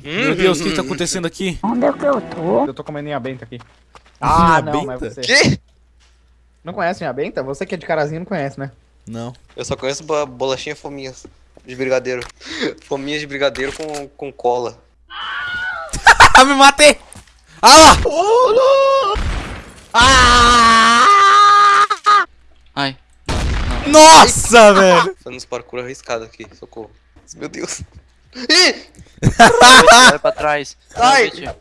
Meu Deus, o que tá acontecendo aqui? Onde é que eu tô? Eu tô comendo minha benta aqui. Ah, Minha não, mas benta? você. Que? Não conhece minha benta? Você que é de carazinho não conhece, né? Não. Eu só conheço bo- bolachinha fominhas de brigadeiro. Fominhas de brigadeiro com, com cola. Ah, me matei! Ah lá! Ai. Nossa, velho! Fazendo uns parkour arriscado aqui, socorro. Meu Deus. Ih! Vai pra trás. Ai! Vitinho.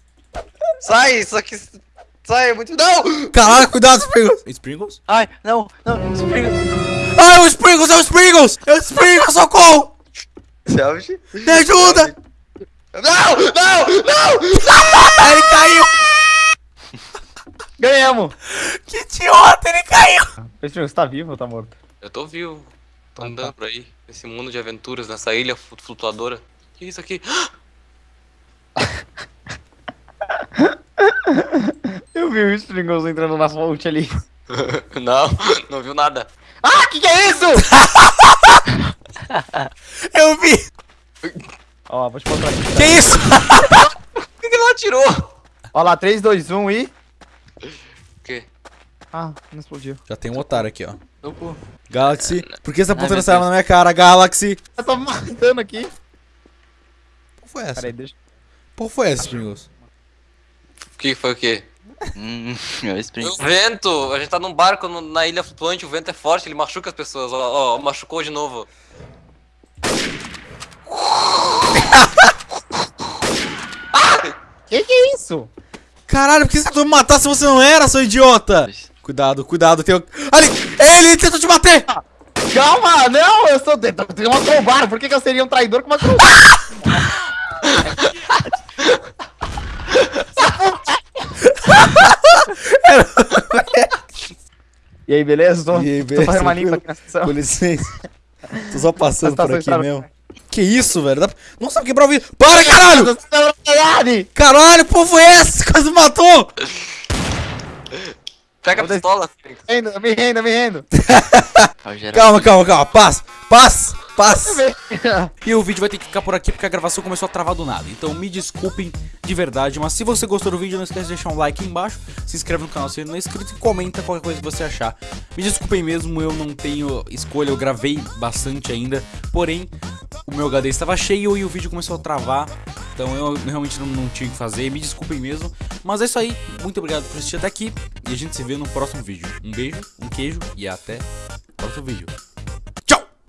Sai, isso aqui. Sai, é muito. Não! Caralho, cuidado, Sprinkles! Sprinkles? Ai, não, não. Ah, é o Sprinkles, é o Sprinkles! É o Sprinkles, socorro! Selfie. Me ajuda! Não! Não! Não! Ah, ele caiu! Ganhamos! Que idiota, ele caiu! Você tá vivo ou tá morto? Eu tô vivo. Tô andando por aí. Nesse mundo de aventuras, nessa ilha flu- flutuadora. Que isso aqui? Eu vi o Stringles entrando na fonte ali. Não, não viu nada. Ah, que que é isso? Eu vi! Ó, vou te mostrar aqui. Que isso? Por que, que ela atirou? Ó lá, 3, 2, 1 e... O quê? Ah, não explodiu. Já tem um otário aqui, ó. Galaxy, por que você tá apontando meu essa arma Deus. na minha cara, Galaxy? Eu tô matando aqui. Foi essa? Pera aí, deixa... Qual foi essa, Sprinkles? O que foi o quê? Hum, Spring. O vento! A gente tá num barco no- na ilha flutuante, o vento é forte, ele machuca as pessoas. Ó, ó, machucou de novo. Que que é isso? Caralho, por que você tentou me matar se você não era, seu idiota? Cuidado, cuidado, tem o... Ali! Ele tentou te bater! Calma, não, eu sou... Tenho uma crowbar, por que que eu seria um traidor com uma crowbar? E aí, beleza? Tô, E aí, tô beleza? fazendo uma limpa aqui na sessão. Com licença. Tô só passando Tá por aqui mesmo. Que isso, velho? Dá... pra- Nossa, vai quebrar o vidro. Para, caralho! Caralho! Pô, foi esse? Quase me matou! Pega a Vou pistola. Renda, me renda, me renda. Calma, calma, calma. Paz, paz, paz. E o vídeo vai ter que ficar por aqui porque a gravação começou a travar do nada. Então me desculpem de verdade, mas se você gostou do vídeo, não esquece de deixar um like aí embaixo, se inscreve no canal se não é inscrito e comenta qualquer coisa que você achar. Me desculpem mesmo, eu não tenho escolha, eu gravei bastante ainda, porém o meu HD estava cheio e o vídeo começou a travar. Então eu realmente não, não tinha o que fazer, me desculpem mesmo. Mas é isso aí, muito obrigado por assistir até aqui e a gente se vê no próximo vídeo. Um beijo, um queijo e até o próximo vídeo.